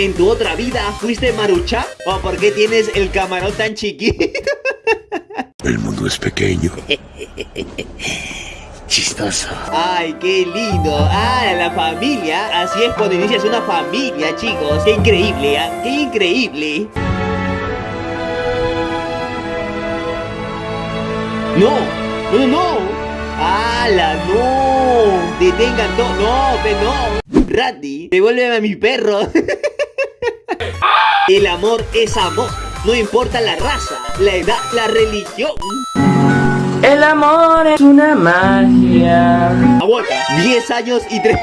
¿En tu otra vida fuiste marucha? ¿O por qué tienes el camarón tan chiquito? El mundo es pequeño. Chistoso. Ay, qué lindo. Ah, la familia. Así es cuando inicias una familia, chicos. Qué increíble, ¿ah? Qué increíble. No, no, no, no. ¡Hala, no! Detengan todo. No, pero no. Randy, devuélveme a mi perro. El amor es amor. No importa la raza, la edad, la religión. El amor es una magia. Aguanta. 10 años y 3.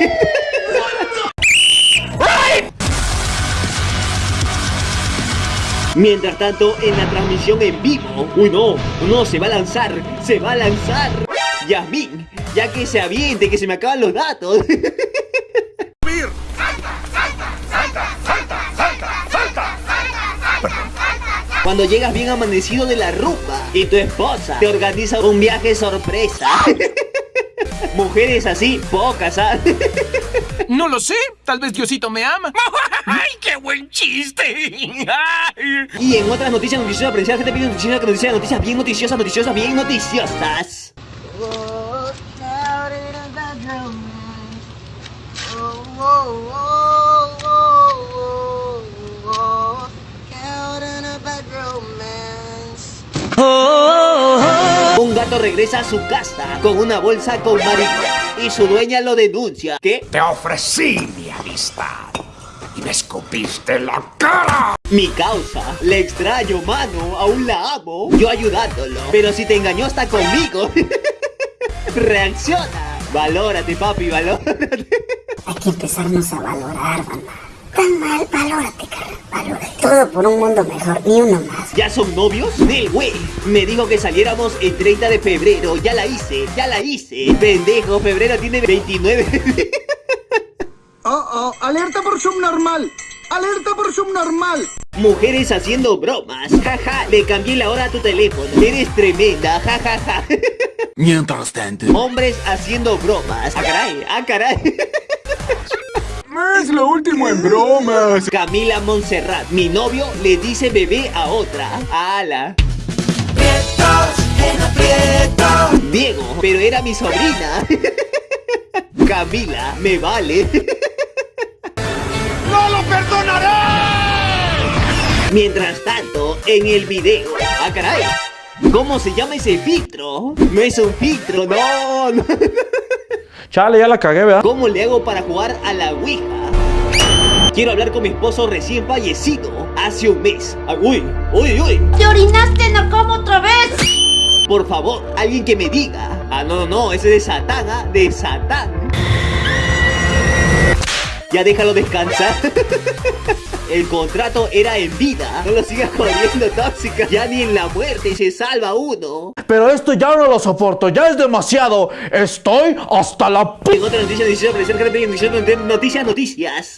Mientras tanto, en la transmisión en vivo. Uy, no, no, se va a lanzar, se va a lanzar. Yasmin, ya que se aviente, que se me acaban los datos. Cuando llegas bien amanecido de la rumba y tu esposa te organiza un viaje sorpresa. Mujeres así, pocas, ¿sabes? No lo sé, tal vez Diosito me ama. ¡Ay, qué buen chiste! Y en otras noticias noticiosas, apreciar gente pide noticias, noticias, noticias bien noticiosas, noticiosas, bien noticiosas. Gato regresa a su casa con una bolsa con marihuana y su dueña lo denuncia. ¿Qué? Te ofrecí mi amistad y me escupiste en la cara. Mi causa. Le extraño, mano. Aún la amo. Yo ayudándolo. Pero si te engañó hasta conmigo. Reacciona. Valórate, papi, valórate. Hay que empezarnos a valorar, banda. Tan mal, valórate, carnal, valórate. Todo por un mundo mejor, ni uno más. ¿Ya son novios? Del güey. Me dijo que saliéramos el 30 de febrero. Ya la hice, ya la hice. Pendejo, febrero tiene 29. Oh, oh, alerta por subnormal. Alerta por subnormal. Mujeres haciendo bromas. Jaja, le cambié la hora a tu teléfono. Eres tremenda, jajaja. Mientras tanto. Hombres haciendo bromas. Ah, caray, ah, caray. Es lo último en bromas. Camila Montserrat, mi novio le dice bebé a otra. ¡Ala! Diego, pero era mi sobrina. Camila, me vale. ¡No lo perdonaré! Mientras tanto, en el video. ¡Ah, caray! ¿Cómo se llama ese filtro? No es un filtro, no, no. Chale, ya la cagué, ¿verdad? ¿Cómo le hago para jugar a la Ouija? Quiero hablar con mi esposo recién fallecido hace un mes. Ah, Uy, uy, uy. ¿Te orinaste, no como otra vez? Por favor, alguien que me diga. Ah, no, no, no, ese es de Satán, ¿ah? De Satán. Ya déjalo descansar. El contrato era en vida. No lo sigas jodiendo, tóxica. Ya ni en la muerte se salva uno. Pero esto ya no lo soporto, ya es demasiado. Estoy hasta la p... En otra noticia, noticia, noticias, noticias, noticias.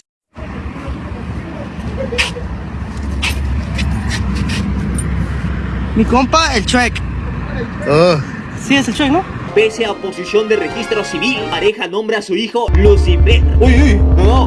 Mi compa, el Shrek. Sí, es el Shrek, ¿no? Pese a oposición de registro civil, pareja nombra a su hijo Lucifer. Uy, uy, no,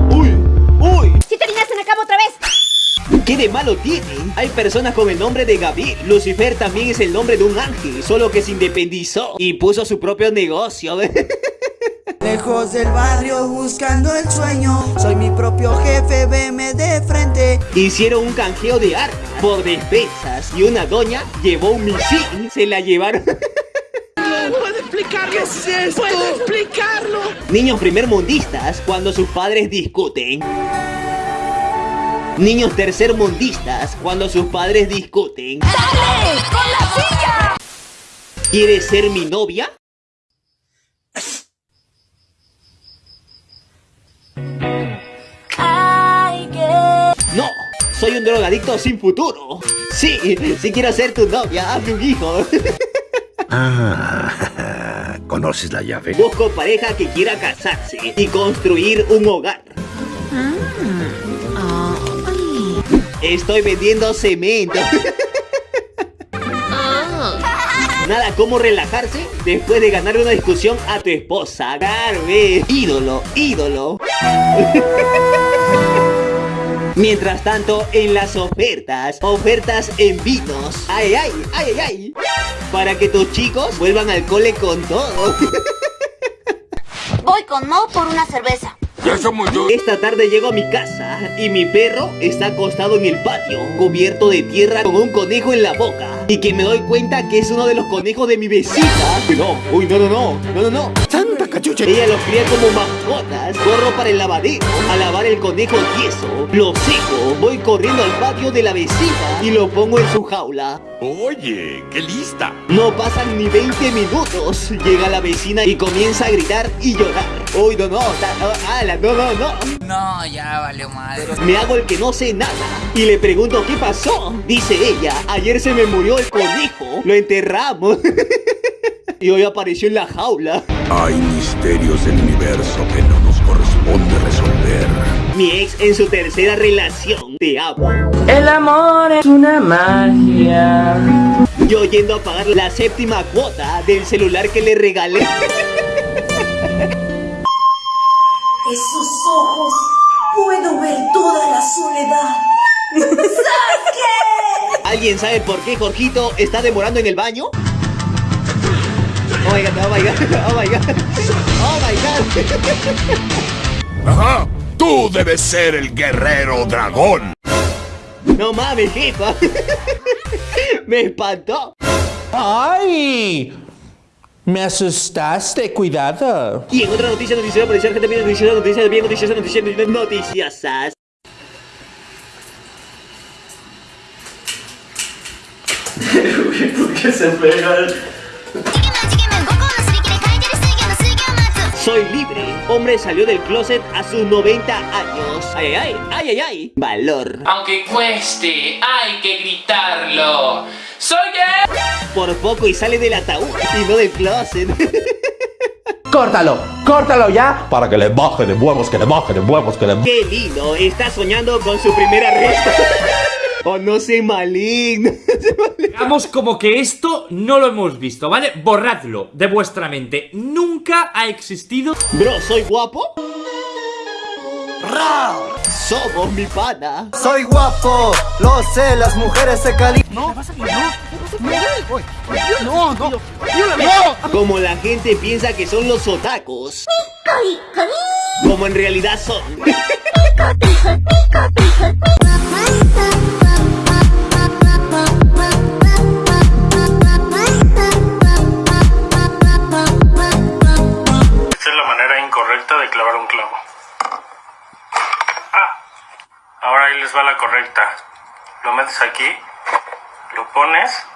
otra vez. ¿Qué de malo tiene? Hay personas con el nombre de Gabriel. Lucifer también es el nombre de un ángel, solo que se independizó y puso su propio negocio. Lejos del barrio buscando el sueño Soy mi propio jefe, veme de frente Hicieron un canjeo de armas por despensas y una doña llevó un misil. Se la llevaron. ¿Puedo explicarlo? ¿Qué es esto? ¿Puedo explicarlo? Niños primermundistas cuando sus padres discuten. Niños tercermundistas cuando sus padres discuten. ¡Dale! ¡Con la silla! ¿Quieres ser mi novia? Ay, qué... No, soy un drogadicto sin futuro. Sí, si quiero ser tu novia, hazme un hijo. Ah, ¿conoces la llave? Busco pareja que quiera casarse y construir un hogar. Estoy vendiendo cemento. Nada como relajarse después de ganar una discusión a tu esposa. Eh. Ídolo, ídolo. Mientras tanto, en las ofertas, ofertas en vinos. Ay, ay, ay, ay, ay. Para que tus chicos vuelvan al cole con todo. Voy con Mo por una cerveza. Esta tarde llego a mi casa y mi perro está acostado en el patio, cubierto de tierra con un conejo en la boca. Y que me doy cuenta que es uno de los conejos de mi vecina. No, uy, no, no, no, no, no, no. Santa cachucha. Ella los cría como mascotas. Corro para el lavadero a lavar el conejo tieso. Lo seco. Voy corriendo al patio de la vecina y lo pongo en su jaula. Oye, qué lista. No pasan ni 20 minutos. Llega la vecina y comienza a gritar y llorar. Uy, no, no, ah, ala, no, no, no. No, ya valió madre. Me hago el que no sé nada y le pregunto qué pasó. Dice ella, ayer se me murió el conejo, lo enterramos. y hoy apareció en la jaula. Hay misterios del universo que no nos corresponde resolver. Mi ex en su tercera relación, te amo. El amor es una magia. Yo yendo a pagar la séptima cuota del celular que le regalé. Esos ojos. Puedo ver toda la soledad. ¿Alguien sabe por qué Jorgito está demorando en el baño? Oh my god, oh my god, oh my god. Oh my god. Ajá, tú debes ser el guerrero dragón. No mames, jefa. Me espantó. ¡Ay! Me asustaste, cuidado. Y en otra noticia, noticia, policial, gente bien, noticias, noticias, bien, noticias, noticias, noticias, noticias. Soy libre. Hombre salió del closet a sus 90 años. Ay, ay, ay, ay, ay. Valor. Aunque cueste, hay que gritarlo. ¡Soy gay! Por poco y sale del ataúd y no del closet. ¡Córtalo! ¡Córtalo ya! Para que le baje de huevos, que le baje de huevos, que le Qué lindo. Está soñando con su primera resta. O no sé maligno. Hagamos como que esto no lo hemos visto, ¿vale? Borradlo de vuestra mente. Nunca ha existido. Bro, ¿soy guapo? Somos mi pana. Soy guapo, lo sé, las mujeres se calientan. Como la gente piensa que son los otacos. Como en realidad son. es la correcta. Lo metes aquí, lo pones